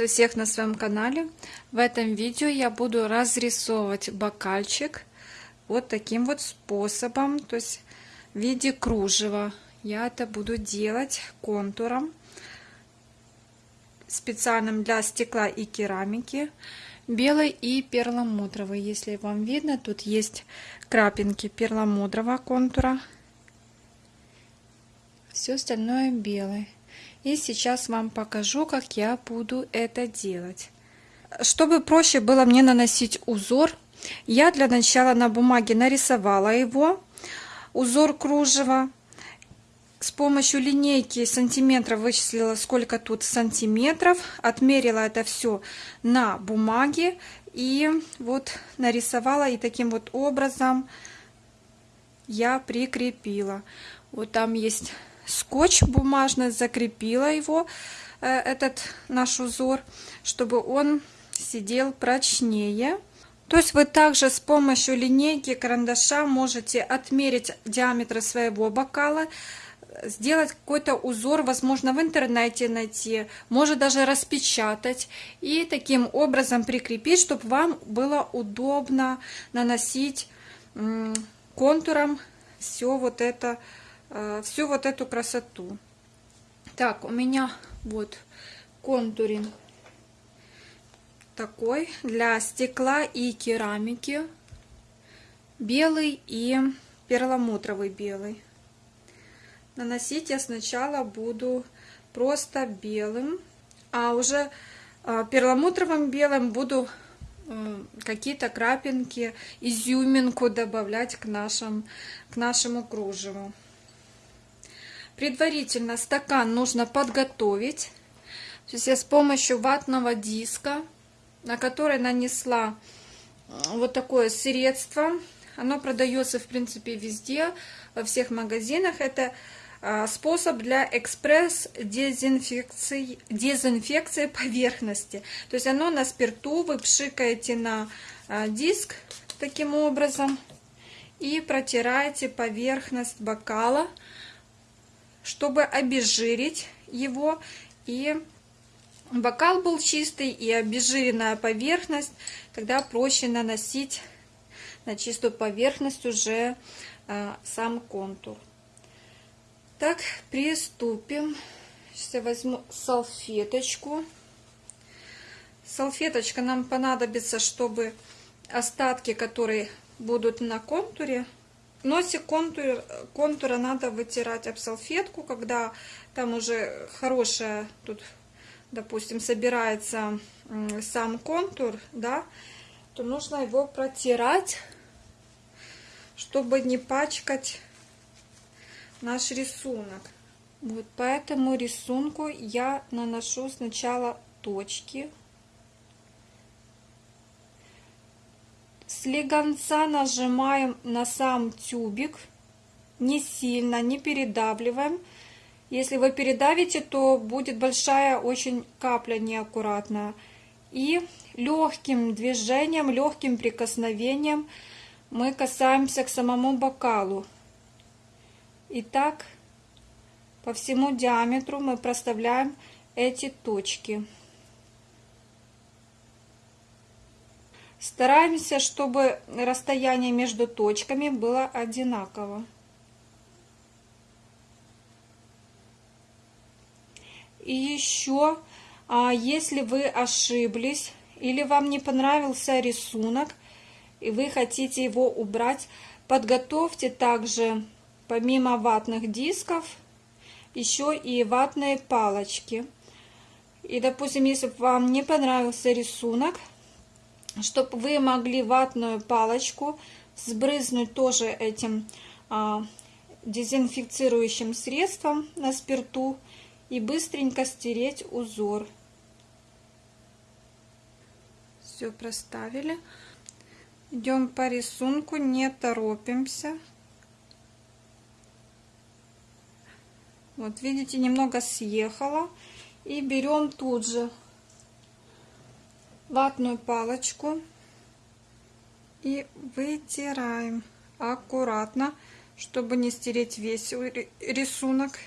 Приветствую всех на своем канале. В этом видео я буду разрисовывать бокальчик вот таким вот способом, то есть в виде кружева. Я это буду делать контуром специальным для стекла и керамики белой и перламутровой. Если вам видно, тут есть крапинки перламутрового контура. Все остальное белый. И сейчас вам покажу, как я буду это делать. Чтобы проще было мне наносить узор, я для начала на бумаге нарисовала его, узор кружева. С помощью линейки сантиметров вычислила, сколько тут сантиметров. Отмерила это все на бумаге. И вот нарисовала и таким вот образом я прикрепила. Вот там есть скотч бумажный, закрепила его, э, этот наш узор, чтобы он сидел прочнее. То есть вы также с помощью линейки, карандаша можете отмерить диаметр своего бокала, сделать какой-то узор, возможно, в интернете найти, может даже распечатать и таким образом прикрепить, чтобы вам было удобно наносить контуром все вот это Э, всю вот эту красоту. Так, у меня вот контуринг такой для стекла и керамики. Белый и перламутровый белый. Наносить я сначала буду просто белым, а уже э, перламутровым белым буду э, какие-то крапинки, изюминку добавлять к, нашим, к нашему кружеву. Предварительно стакан нужно подготовить. То есть я с помощью ватного диска, на который нанесла вот такое средство. Оно продается, в принципе, везде, во всех магазинах. Это э, способ для экспресс-дезинфекции дезинфекции поверхности. То есть оно на спирту, вы пшикаете на э, диск таким образом и протираете поверхность бокала чтобы обезжирить его и бокал был чистый и обезжиренная поверхность, тогда проще наносить на чистую поверхность уже а, сам контур. Так, приступим. Сейчас я возьму салфеточку. Салфеточка нам понадобится, чтобы остатки, которые будут на контуре, Носик контур, контура надо вытирать об салфетку, когда там уже хорошая, тут, допустим, собирается сам контур, да, то нужно его протирать, чтобы не пачкать наш рисунок. Вот по этому рисунку я наношу сначала точки Слегонца нажимаем на сам тюбик, не сильно, не передавливаем. Если вы передавите, то будет большая очень капля неаккуратная. И легким движением, легким прикосновением мы касаемся к самому бокалу. И так по всему диаметру мы проставляем эти точки. Стараемся, чтобы расстояние между точками было одинаково. И еще, а если вы ошиблись или вам не понравился рисунок, и вы хотите его убрать, подготовьте также, помимо ватных дисков, еще и ватные палочки. И, допустим, если вам не понравился рисунок, чтобы вы могли ватную палочку сбрызнуть тоже этим а, дезинфицирующим средством на спирту и быстренько стереть узор. Все проставили. Идем по рисунку, не торопимся. Вот видите, немного съехала. И берем тут же ватную палочку и вытираем аккуратно, чтобы не стереть весь рисунок.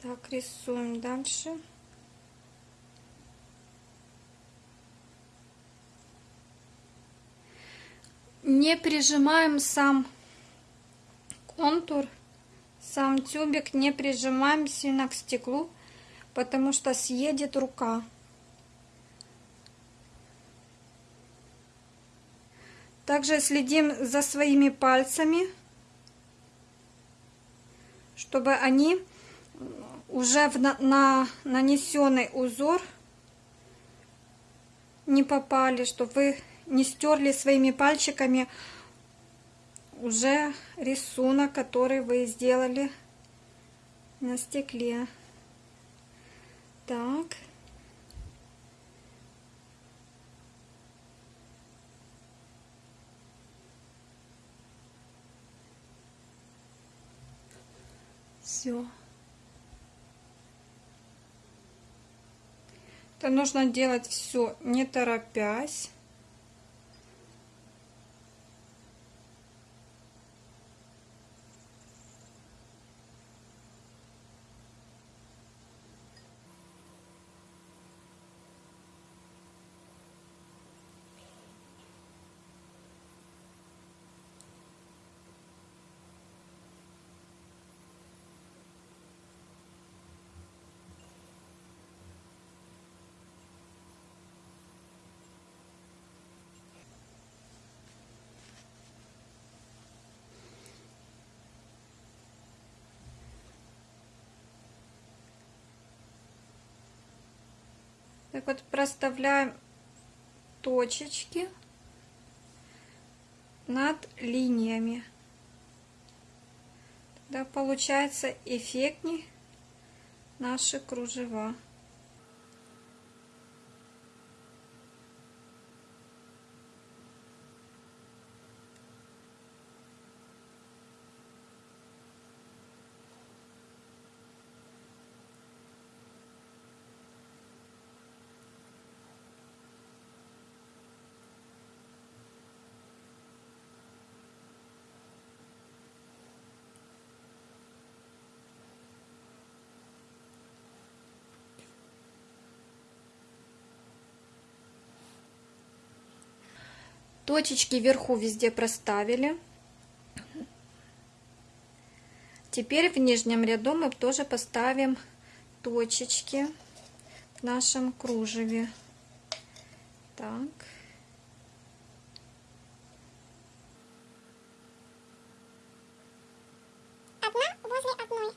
Так, рисуем дальше. Не прижимаем сам контур, сам тюбик, не прижимаем сильно к стеклу, потому что съедет рука. Также следим за своими пальцами, чтобы они уже в на, на нанесенный узор не попали, чтобы вы не стерли своими пальчиками уже рисунок, который вы сделали на стекле. Так. Все. Это нужно делать все не торопясь. Так вот проставляем точечки над линиями. Тогда получается эффектней наши кружева. Точечки вверху везде проставили. Теперь в нижнем ряду мы тоже поставим точечки в нашем кружеве. Так. Одна возле одной.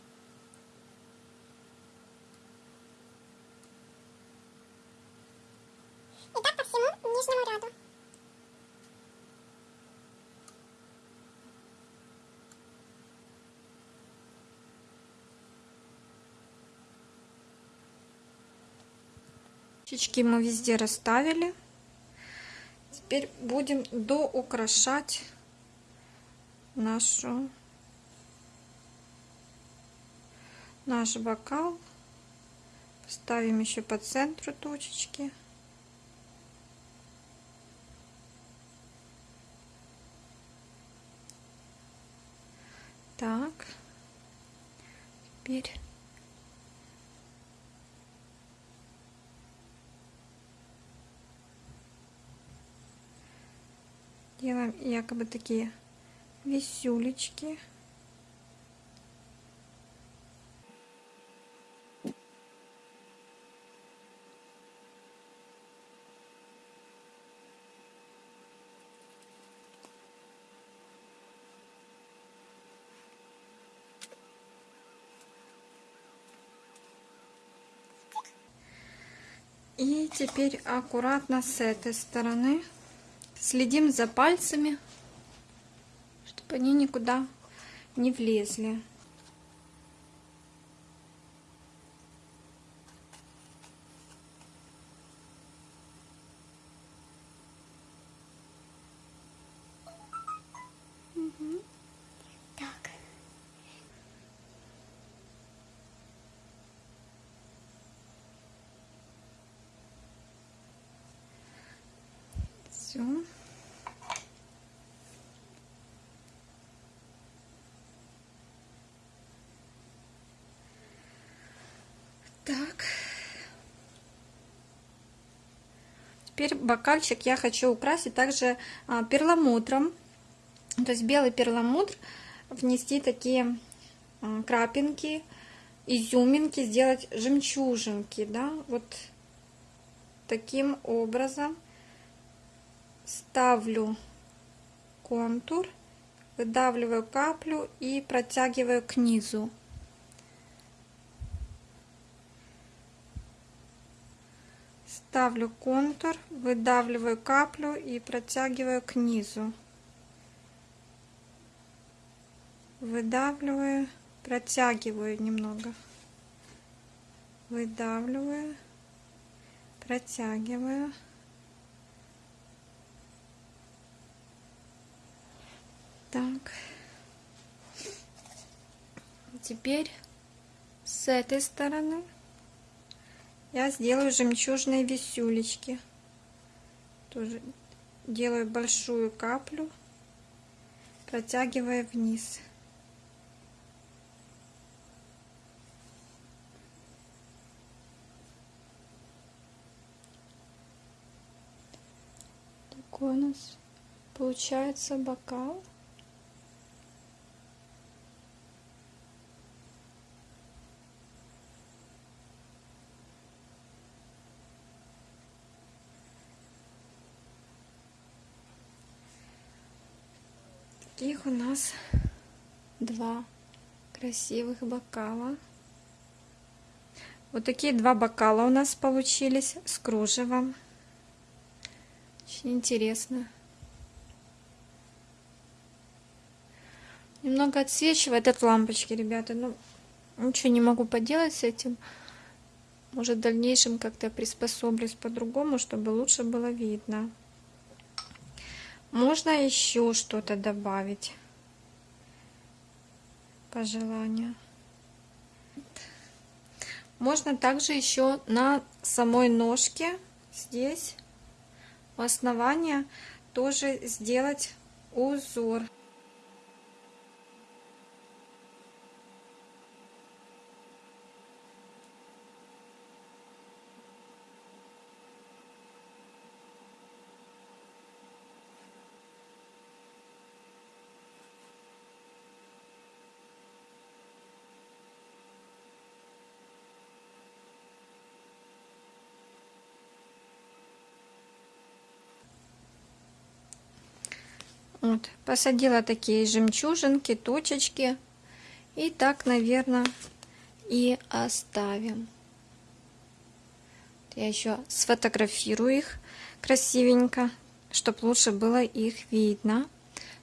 И так по всему нижнему ряду. Точечки мы везде расставили. Теперь будем доукрашать нашу наш бокал. Ставим еще по центру точечки. Так. Теперь делаем якобы такие висюлечки. И теперь аккуратно с этой стороны Следим за пальцами, чтобы они никуда не влезли. Так. Все. Так. Теперь бокальчик я хочу украсить также а, перламутром. То есть белый перламутр внести такие а, крапинки, изюминки, сделать жемчужинки, да, вот таким образом ставлю контур, выдавливаю каплю и протягиваю к низу. Ставлю контур, выдавливаю каплю и протягиваю к низу. Выдавливаю, протягиваю немного. Выдавливаю, протягиваю. Так. Теперь с этой стороны я сделаю жемчужные висюлечки. Тоже делаю большую каплю, протягивая вниз. Такой у нас получается бокал. Таких у нас два красивых бокала. Вот такие два бокала у нас получились с кружевом. Очень интересно. Немного отсвечивает от лампочки, ребята. Но ничего не могу поделать с этим. Может, в дальнейшем как-то приспособлюсь по-другому, чтобы лучше было видно. Можно еще что-то добавить по желанию. Можно также еще на самой ножке здесь у основания тоже сделать узор. Вот, посадила такие жемчужинки, точечки. И так, наверное, и оставим. Я еще сфотографирую их красивенько, чтобы лучше было их видно,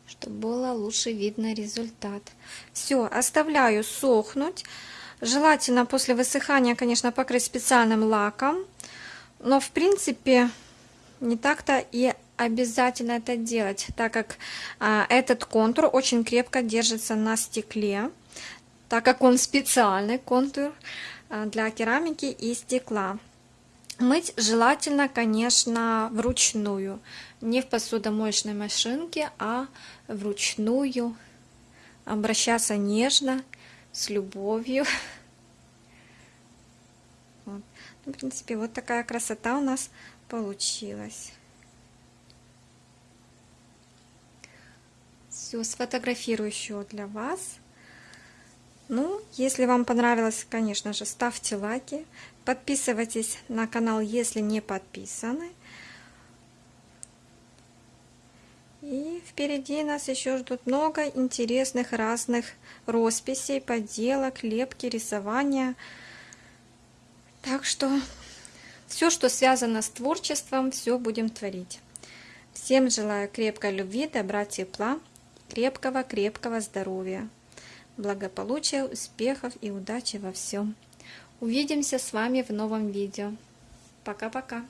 чтобы было лучше видно результат. Все, оставляю сохнуть. Желательно после высыхания, конечно, покрыть специальным лаком. Но, в принципе, не так-то и обязательно это делать, так как а, этот контур очень крепко держится на стекле, так как он специальный контур а, для керамики и стекла. Мыть желательно, конечно, вручную, не в посудомоечной машинке, а вручную, обращаться нежно, с любовью. Вот. Ну, в принципе, вот такая красота у нас получилась. Все, сфотографирую еще для вас. Ну, если вам понравилось, конечно же, ставьте лайки. Подписывайтесь на канал, если не подписаны. И впереди нас еще ждут много интересных разных росписей, поделок, лепки, рисования. Так что все, что связано с творчеством, все будем творить. Всем желаю крепкой любви, добра, тепла крепкого-крепкого здоровья, благополучия, успехов и удачи во всем. Увидимся с вами в новом видео. Пока-пока.